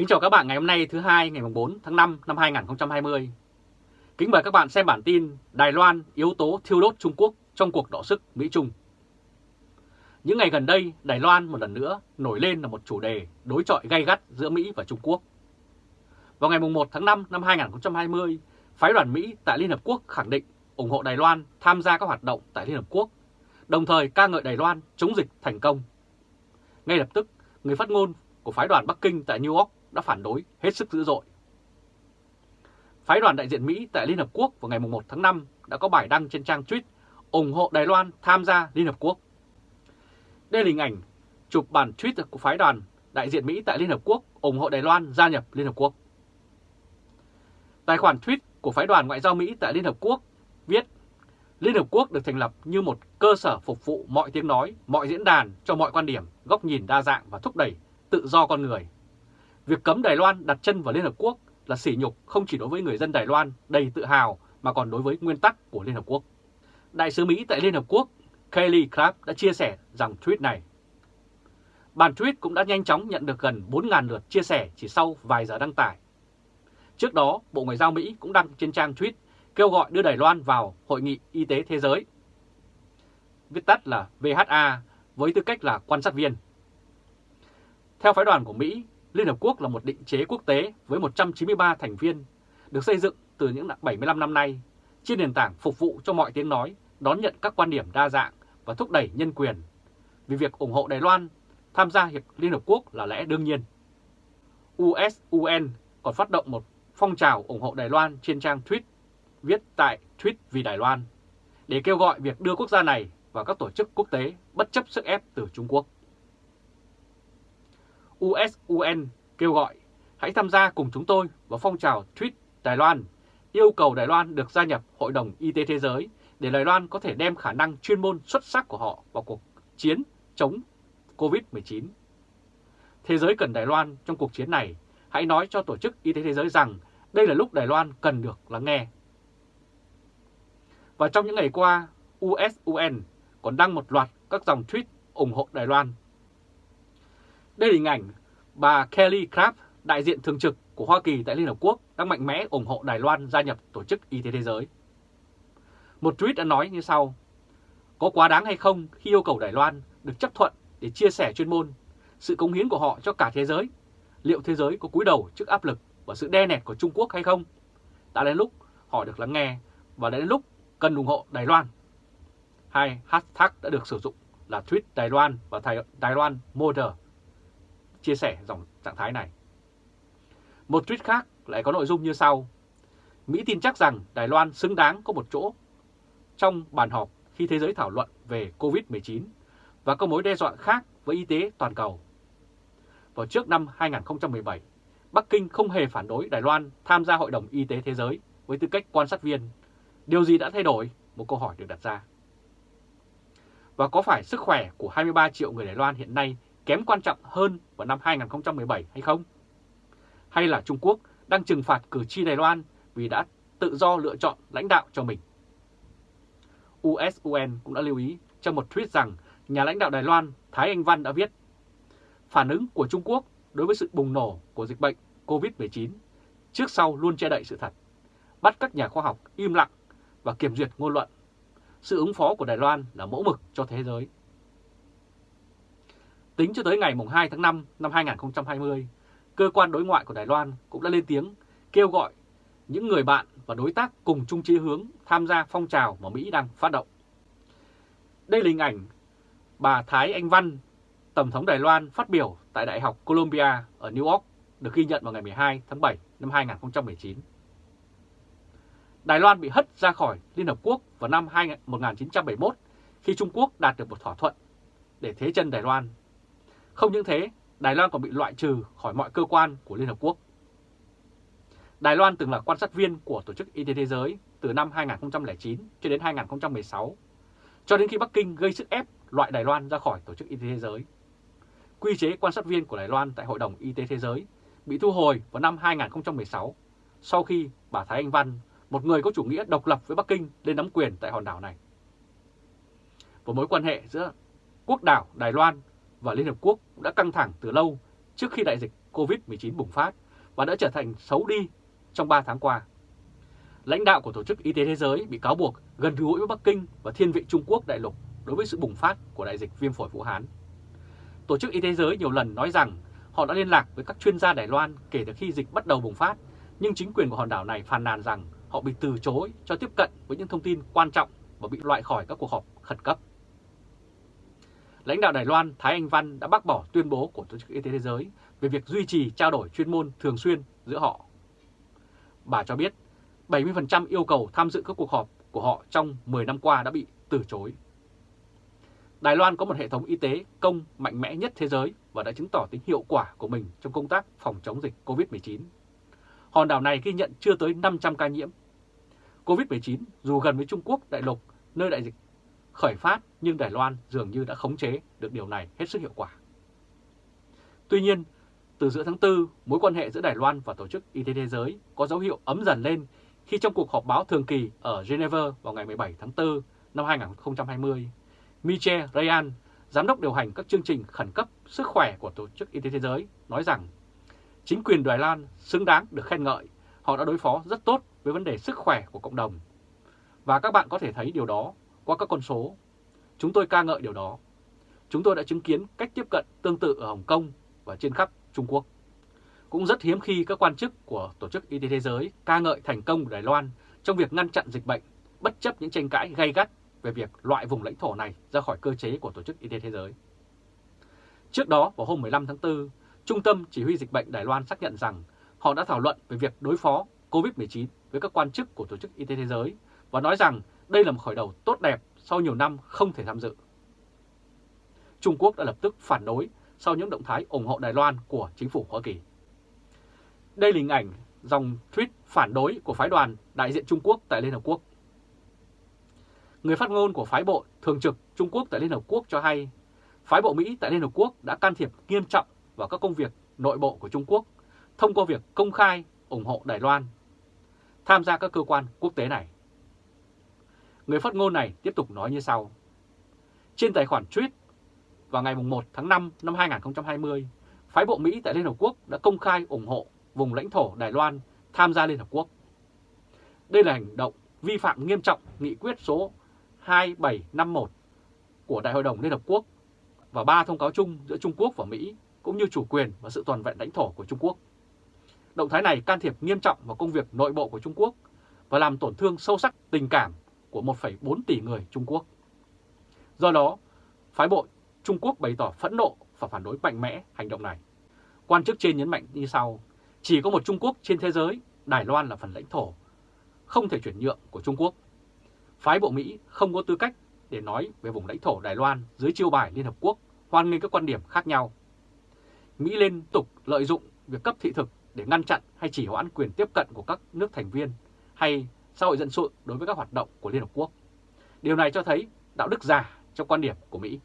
Kính chào các bạn ngày hôm nay thứ hai ngày 4 tháng 5 năm 2020. Kính mời các bạn xem bản tin Đài Loan yếu tố thiêu đốt Trung Quốc trong cuộc đọ sức Mỹ-Trung. Những ngày gần đây, Đài Loan một lần nữa nổi lên là một chủ đề đối chọi gay gắt giữa Mỹ và Trung Quốc. Vào ngày 1 tháng 5 năm 2020, phái đoàn Mỹ tại Liên Hợp Quốc khẳng định ủng hộ Đài Loan tham gia các hoạt động tại Liên Hợp Quốc, đồng thời ca ngợi Đài Loan chống dịch thành công. Ngay lập tức, người phát ngôn của phái đoàn Bắc Kinh tại New York đã phản đối hết sức dữ dội. Phái đoàn đại diện Mỹ tại Liên Hợp Quốc vào ngày 1 tháng 5 đã có bài đăng trên trang tweet ủng hộ Đài Loan tham gia Liên Hợp Quốc. Đây là hình ảnh chụp bản tweet của phái đoàn đại diện Mỹ tại Liên Hợp Quốc ủng hộ Đài Loan gia nhập Liên Hợp Quốc. Tài khoản tweet của phái đoàn ngoại giao Mỹ tại Liên Hợp Quốc viết Liên Hợp Quốc được thành lập như một cơ sở phục vụ mọi tiếng nói, mọi diễn đàn cho mọi quan điểm, góc nhìn đa dạng và thúc đẩy tự do con người. Việc cấm Đài Loan đặt chân vào Liên Hợp Quốc là sỉ nhục không chỉ đối với người dân Đài Loan đầy tự hào mà còn đối với nguyên tắc của Liên Hợp Quốc. Đại sứ Mỹ tại Liên Hợp Quốc Kelly Craft đã chia sẻ rằng tweet này. Bản tweet cũng đã nhanh chóng nhận được gần 4.000 lượt chia sẻ chỉ sau vài giờ đăng tải. Trước đó, Bộ Ngoại giao Mỹ cũng đăng trên trang tweet kêu gọi đưa Đài Loan vào Hội nghị Y tế Thế giới, viết tắt là VHA, với tư cách là quan sát viên. Theo phái đoàn của Mỹ, Liên Hợp Quốc là một định chế quốc tế với 193 thành viên, được xây dựng từ những 75 năm nay, trên nền tảng phục vụ cho mọi tiếng nói, đón nhận các quan điểm đa dạng và thúc đẩy nhân quyền. Vì việc ủng hộ Đài Loan tham gia Hiệp Liên Hợp Quốc là lẽ đương nhiên. USUN còn phát động một phong trào ủng hộ Đài Loan trên trang tweet viết tại Tweet vì Đài Loan để kêu gọi việc đưa quốc gia này vào các tổ chức quốc tế bất chấp sức ép từ Trung Quốc. USUN kêu gọi hãy tham gia cùng chúng tôi vào phong trào Tweet Đài Loan, yêu cầu Đài Loan được gia nhập Hội đồng Y tế Thế giới để Đài Loan có thể đem khả năng chuyên môn xuất sắc của họ vào cuộc chiến chống COVID-19. Thế giới cần Đài Loan trong cuộc chiến này, hãy nói cho Tổ chức Y tế Thế giới rằng đây là lúc Đài Loan cần được lắng nghe. Và trong những ngày qua, USUN còn đăng một loạt các dòng tweet ủng hộ Đài Loan. Đây là hình ảnh bà Kelly Craft, đại diện thường trực của Hoa Kỳ tại Liên Hợp Quốc đang mạnh mẽ ủng hộ Đài Loan gia nhập Tổ chức Y tế Thế giới. Một tweet đã nói như sau, có quá đáng hay không khi yêu cầu Đài Loan được chấp thuận để chia sẻ chuyên môn, sự cống hiến của họ cho cả thế giới? Liệu thế giới có cúi đầu trước áp lực và sự đe nẹt của Trung Quốc hay không? Đã đến lúc họ được lắng nghe và đã đến lúc cần ủng hộ Đài Loan. Hai hashtag đã được sử dụng là tweet Đài Loan và Đài Loan Motor chia sẻ dòng trạng thái này. Một tweet khác lại có nội dung như sau. Mỹ tin chắc rằng Đài Loan xứng đáng có một chỗ trong bàn họp khi thế giới thảo luận về COVID-19 và các mối đe dọa khác với y tế toàn cầu. Vào trước năm 2017, Bắc Kinh không hề phản đối Đài Loan tham gia Hội đồng Y tế Thế giới với tư cách quan sát viên. Điều gì đã thay đổi? Một câu hỏi được đặt ra. Và có phải sức khỏe của 23 triệu người Đài Loan hiện nay kém quan trọng hơn vào năm 2017 hay không? Hay là Trung Quốc đang trừng phạt cử tri Đài Loan vì đã tự do lựa chọn lãnh đạo cho mình? USUN cũng đã lưu ý trong một tweet rằng nhà lãnh đạo Đài Loan Thái Anh Văn đã viết Phản ứng của Trung Quốc đối với sự bùng nổ của dịch bệnh COVID-19 trước sau luôn che đậy sự thật, bắt các nhà khoa học im lặng và kiểm duyệt ngôn luận. Sự ứng phó của Đài Loan là mẫu mực cho thế giới. Tính cho tới ngày 2 tháng 5 năm 2020, cơ quan đối ngoại của Đài Loan cũng đã lên tiếng kêu gọi những người bạn và đối tác cùng chung chí hướng tham gia phong trào mà Mỹ đang phát động. Đây là hình ảnh bà Thái Anh Văn, Tổng thống Đài Loan phát biểu tại Đại học Columbia ở New York được ghi nhận vào ngày 12 tháng 7 năm 2019. Đài Loan bị hất ra khỏi Liên Hợp Quốc vào năm 1971 khi Trung Quốc đạt được một thỏa thuận để thế chân Đài Loan không những thế, Đài Loan còn bị loại trừ khỏi mọi cơ quan của Liên Hợp Quốc. Đài Loan từng là quan sát viên của Tổ chức Y tế Thế giới từ năm 2009 cho đến 2016, cho đến khi Bắc Kinh gây sức ép loại Đài Loan ra khỏi Tổ chức Y tế Thế giới. Quy chế quan sát viên của Đài Loan tại Hội đồng Y tế Thế giới bị thu hồi vào năm 2016 sau khi bà Thái Anh Văn, một người có chủ nghĩa độc lập với Bắc Kinh lên nắm quyền tại hòn đảo này. Và mối quan hệ giữa quốc đảo Đài Loan và Liên Hợp Quốc cũng đã căng thẳng từ lâu trước khi đại dịch COVID-19 bùng phát và đã trở thành xấu đi trong 3 tháng qua. Lãnh đạo của Tổ chức Y tế Thế giới bị cáo buộc gần gũi với Bắc Kinh và thiên vị Trung Quốc đại lục đối với sự bùng phát của đại dịch viêm phổi Vũ Hán. Tổ chức Y tế Thế giới nhiều lần nói rằng họ đã liên lạc với các chuyên gia Đài Loan kể từ khi dịch bắt đầu bùng phát, nhưng chính quyền của hòn đảo này phàn nàn rằng họ bị từ chối cho tiếp cận với những thông tin quan trọng và bị loại khỏi các cuộc họp khẩn cấp. Lãnh đạo Đài Loan Thái Anh Văn đã bác bỏ tuyên bố của Tổ chức Y tế Thế giới về việc duy trì trao đổi chuyên môn thường xuyên giữa họ. Bà cho biết 70% yêu cầu tham dự các cuộc họp của họ trong 10 năm qua đã bị từ chối. Đài Loan có một hệ thống y tế công mạnh mẽ nhất thế giới và đã chứng tỏ tính hiệu quả của mình trong công tác phòng chống dịch COVID-19. Hòn đảo này ghi nhận chưa tới 500 ca nhiễm. COVID-19 dù gần với Trung Quốc đại lục, nơi đại dịch khởi phát nhưng Đài Loan dường như đã khống chế được điều này hết sức hiệu quả. Tuy nhiên, từ giữa tháng 4, mối quan hệ giữa Đài Loan và Tổ chức Y tế Thế giới có dấu hiệu ấm dần lên khi trong cuộc họp báo thường kỳ ở Geneva vào ngày 17 tháng 4 năm 2020, Michel Ryan, giám đốc điều hành các chương trình khẩn cấp sức khỏe của Tổ chức Y tế Thế giới, nói rằng chính quyền Đài Loan xứng đáng được khen ngợi, họ đã đối phó rất tốt với vấn đề sức khỏe của cộng đồng. Và các bạn có thể thấy điều đó qua các con số. Chúng tôi ca ngợi điều đó. Chúng tôi đã chứng kiến cách tiếp cận tương tự ở Hồng Kông và trên khắp Trung Quốc. Cũng rất hiếm khi các quan chức của Tổ chức Y tế Thế giới ca ngợi thành công của Đài Loan trong việc ngăn chặn dịch bệnh, bất chấp những tranh cãi gay gắt về việc loại vùng lãnh thổ này ra khỏi cơ chế của Tổ chức Y tế Thế giới. Trước đó, vào hôm 15 tháng 4, Trung tâm Chỉ huy Dịch bệnh Đài Loan xác nhận rằng họ đã thảo luận về việc đối phó COVID-19 với các quan chức của Tổ chức Y tế Thế giới và nói rằng đây là một khởi đầu tốt đẹp sau nhiều năm không thể tham dự. Trung Quốc đã lập tức phản đối sau những động thái ủng hộ Đài Loan của chính phủ Hoa Kỳ. Đây là hình ảnh dòng tweet phản đối của phái đoàn đại diện Trung Quốc tại Liên Hợp Quốc. Người phát ngôn của phái bộ thường trực Trung Quốc tại Liên Hợp Quốc cho hay, phái bộ Mỹ tại Liên Hợp Quốc đã can thiệp nghiêm trọng vào các công việc nội bộ của Trung Quốc thông qua việc công khai ủng hộ Đài Loan tham gia các cơ quan quốc tế này. Người phát ngôn này tiếp tục nói như sau. Trên tài khoản tweet vào ngày 1 tháng 5 năm 2020, phái bộ Mỹ tại Liên Hợp Quốc đã công khai ủng hộ vùng lãnh thổ Đài Loan tham gia Liên Hợp Quốc. Đây là hành động vi phạm nghiêm trọng nghị quyết số 2751 của Đại hội đồng Liên Hợp Quốc và ba thông cáo chung giữa Trung Quốc và Mỹ cũng như chủ quyền và sự toàn vẹn lãnh thổ của Trung Quốc. Động thái này can thiệp nghiêm trọng vào công việc nội bộ của Trung Quốc và làm tổn thương sâu sắc tình cảm của 1,4 tỷ người Trung Quốc. Do đó, phái bộ Trung Quốc bày tỏ phẫn nộ và phản đối mạnh mẽ hành động này. Quan chức trên nhấn mạnh như sau, chỉ có một Trung Quốc trên thế giới, Đài Loan là phần lãnh thổ, không thể chuyển nhượng của Trung Quốc. Phái bộ Mỹ không có tư cách để nói về vùng lãnh thổ Đài Loan dưới chiêu bài Liên Hợp Quốc hoan nghênh các quan điểm khác nhau. Mỹ liên tục lợi dụng việc cấp thị thực để ngăn chặn hay chỉ hoãn quyền tiếp cận của các nước thành viên hay xã hội dân sự đối với các hoạt động của Liên Hợp Quốc. Điều này cho thấy đạo đức giả trong quan điểm của Mỹ.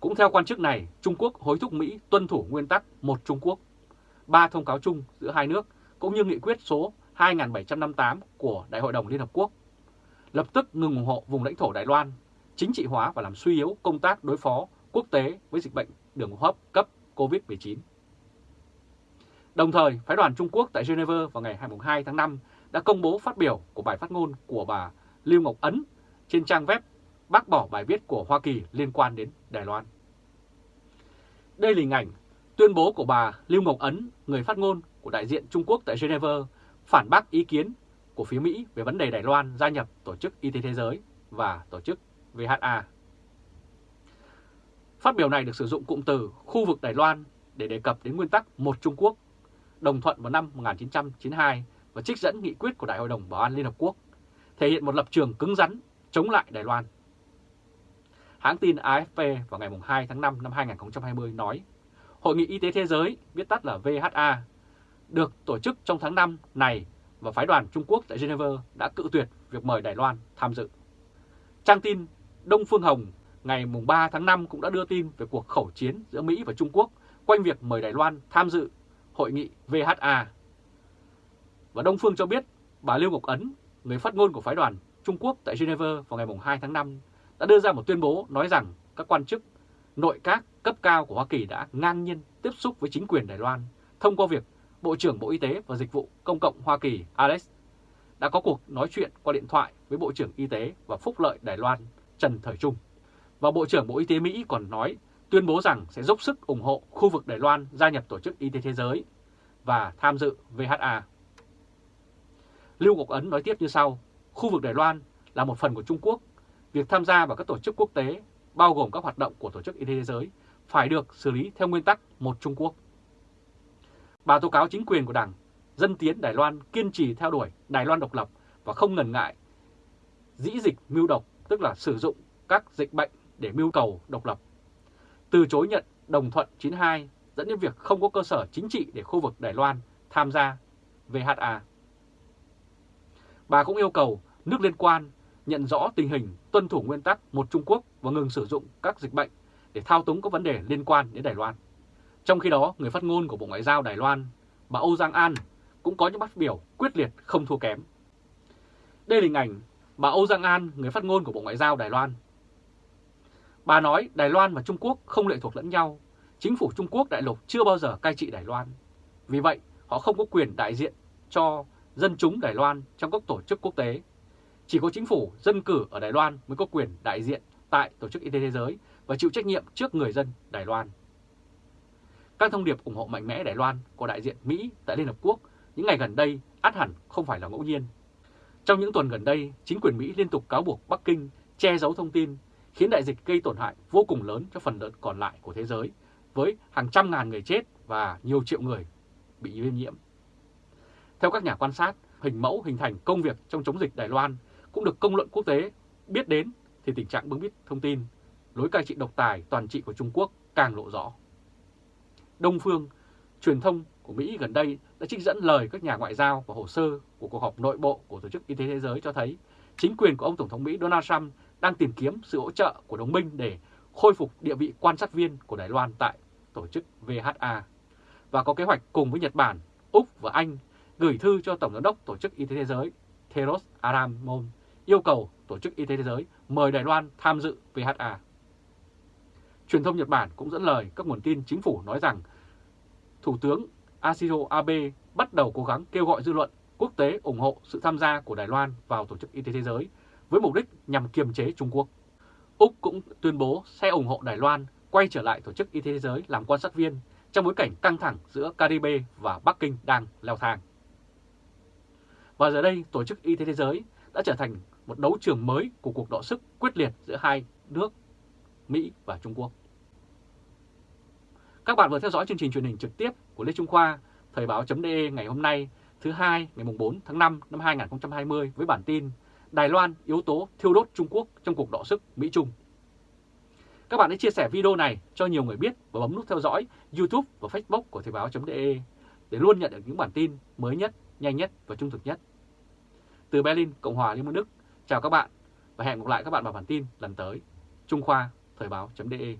Cũng theo quan chức này, Trung Quốc hối thúc Mỹ tuân thủ nguyên tắc một Trung Quốc, ba thông cáo chung giữa hai nước cũng như nghị quyết số 2758 của Đại hội đồng Liên Hợp Quốc, lập tức ngừng ủng hộ vùng lãnh thổ Đài Loan, chính trị hóa và làm suy yếu công tác đối phó quốc tế với dịch bệnh đường hô hấp cấp COVID-19. Đồng thời, phái đoàn Trung Quốc tại Geneva vào ngày 22 tháng 5 đã công bố phát biểu của bài phát ngôn của bà Lưu Ngọc Ấn trên trang web bác bỏ bài viết của Hoa Kỳ liên quan đến Đài Loan. Đây là hình ảnh tuyên bố của bà Lưu Ngọc Ấn, người phát ngôn của đại diện Trung Quốc tại Geneva, phản bác ý kiến của phía Mỹ về vấn đề Đài Loan gia nhập Tổ chức Y tế Thế giới và Tổ chức VHA. Phát biểu này được sử dụng cụm từ khu vực Đài Loan để đề cập đến nguyên tắc một Trung Quốc, đồng thuận vào năm 1992 và trích dẫn nghị quyết của Đại hội đồng Bảo an Liên Hợp Quốc, thể hiện một lập trường cứng rắn chống lại Đài Loan. Hãng tin AFP vào ngày 2 tháng 5 năm 2020 nói, Hội nghị Y tế Thế giới, viết tắt là VHA, được tổ chức trong tháng 5 này và phái đoàn Trung Quốc tại Geneva đã cự tuyệt việc mời Đài Loan tham dự. Trang tin Đông Phương Hồng ngày 3 tháng 5 cũng đã đưa tin về cuộc khẩu chiến giữa Mỹ và Trung Quốc quanh việc mời Đài Loan tham dự hội nghị VHA. Và Đông Phương cho biết bà Lưu Ngọc Ấn, người phát ngôn của phái đoàn Trung Quốc tại Geneva vào ngày 2 tháng 5 đã đưa ra một tuyên bố nói rằng các quan chức nội các cấp cao của Hoa Kỳ đã ngang nhiên tiếp xúc với chính quyền Đài Loan thông qua việc Bộ trưởng Bộ Y tế và Dịch vụ Công cộng Hoa Kỳ Alex đã có cuộc nói chuyện qua điện thoại với Bộ trưởng Y tế và Phúc lợi Đài Loan Trần Thời Trung. Và Bộ trưởng Bộ Y tế Mỹ còn nói tuyên bố rằng sẽ dốc sức ủng hộ khu vực Đài Loan gia nhập Tổ chức Y tế Thế giới và tham dự VHA. Lưu Ngọc Ấn nói tiếp như sau, khu vực Đài Loan là một phần của Trung Quốc, việc tham gia vào các tổ chức quốc tế, bao gồm các hoạt động của Tổ chức Y tế Thế giới, phải được xử lý theo nguyên tắc một Trung Quốc. Bà tố cáo chính quyền của Đảng Dân Tiến Đài Loan kiên trì theo đuổi Đài Loan độc lập và không ngần ngại dĩ dịch mưu độc, tức là sử dụng các dịch bệnh để mưu cầu độc lập. Từ chối nhận đồng thuận 92 dẫn đến việc không có cơ sở chính trị để khu vực Đài Loan tham gia VHA. Bà cũng yêu cầu nước liên quan nhận rõ tình hình tuân thủ nguyên tắc một Trung Quốc và ngừng sử dụng các dịch bệnh để thao túng các vấn đề liên quan đến Đài Loan. Trong khi đó, người phát ngôn của Bộ Ngoại giao Đài Loan, bà Âu Giang An, cũng có những phát biểu quyết liệt không thua kém. Đây là hình ảnh bà Âu Giang An, người phát ngôn của Bộ Ngoại giao Đài Loan. Bà nói Đài Loan và Trung Quốc không lệ thuộc lẫn nhau. Chính phủ Trung Quốc đại lục chưa bao giờ cai trị Đài Loan. Vì vậy, họ không có quyền đại diện cho dân chúng Đài Loan trong các tổ chức quốc tế. Chỉ có chính phủ dân cử ở Đài Loan mới có quyền đại diện tại Tổ chức Y tế Thế giới và chịu trách nhiệm trước người dân Đài Loan. Các thông điệp ủng hộ mạnh mẽ Đài Loan của đại diện Mỹ tại Liên Hợp Quốc những ngày gần đây át hẳn không phải là ngẫu nhiên. Trong những tuần gần đây, chính quyền Mỹ liên tục cáo buộc Bắc Kinh che giấu thông tin, khiến đại dịch gây tổn hại vô cùng lớn cho phần lớn còn lại của thế giới, với hàng trăm ngàn người chết và nhiều triệu người bị viêm nhiễm. Theo các nhà quan sát, hình mẫu hình thành công việc trong chống dịch Đài Loan cũng được công luận quốc tế biết đến thì tình trạng bưng bít thông tin, lối cai trị độc tài toàn trị của Trung Quốc càng lộ rõ. Đông Phương, truyền thông của Mỹ gần đây đã trích dẫn lời các nhà ngoại giao và hồ sơ của cuộc họp nội bộ của Tổ chức Y tế Thế giới cho thấy chính quyền của ông Tổng thống Mỹ Donald Trump đang tìm kiếm sự hỗ trợ của đồng minh để khôi phục địa vị quan sát viên của Đài Loan tại tổ chức VHA và có kế hoạch cùng với Nhật Bản, Úc và Anh gửi thư cho Tổng giám đốc Tổ chức Y tế Thế giới Theros Aramon, yêu cầu Tổ chức Y tế Thế giới mời Đài Loan tham dự VHA. Truyền thông Nhật Bản cũng dẫn lời các nguồn tin chính phủ nói rằng Thủ tướng Ashiro Abe bắt đầu cố gắng kêu gọi dư luận quốc tế ủng hộ sự tham gia của Đài Loan vào Tổ chức Y tế Thế giới với mục đích nhằm kiềm chế Trung Quốc. Úc cũng tuyên bố sẽ ủng hộ Đài Loan quay trở lại Tổ chức Y tế Thế giới làm quan sát viên trong bối cảnh căng thẳng giữa Caribe và Bắc Kinh đang leo thang. Và giờ đây, Tổ chức Y tế Thế giới đã trở thành một đấu trường mới của cuộc đọ sức quyết liệt giữa hai nước Mỹ và Trung Quốc. Các bạn vừa theo dõi chương trình truyền hình trực tiếp của Lê Trung Khoa, Thời báo.de ngày hôm nay, thứ hai ngày 4 tháng 5 năm 2020 với bản tin Đài Loan yếu tố thiêu đốt Trung Quốc trong cuộc đọ sức Mỹ-Trung. Các bạn hãy chia sẻ video này cho nhiều người biết và bấm nút theo dõi YouTube và Facebook của Thời báo.de để luôn nhận được những bản tin mới nhất, nhanh nhất và trung thực nhất. Từ Berlin, Cộng hòa Liên bang Đức, chào các bạn và hẹn gặp lại các bạn vào bản tin lần tới. Trung Khoa, Thời báo.de